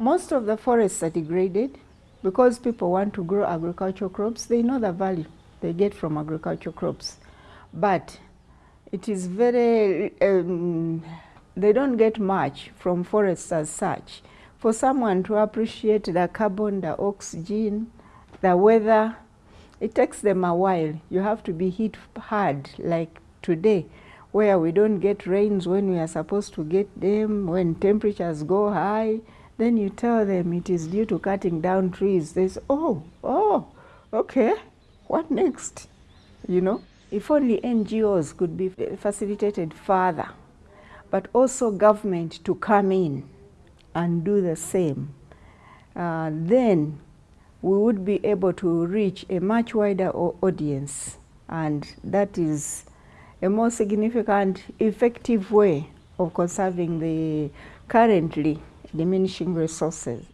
Most of the forests are degraded because people want to grow agricultural crops. They know the value they get from agricultural crops. But it is very, um, they don't get much from forests as such. For someone to appreciate the carbon, the oxygen, the weather, it takes them a while. You have to be hit hard like today where we don't get rains when we are supposed to get them, when temperatures go high, then you tell them it is due to cutting down trees. They say, oh, oh, okay, what next? You know, if only NGOs could be facilitated further, but also government to come in and do the same, uh, then we would be able to reach a much wider audience and that is a more significant, effective way of conserving the currently diminishing resources.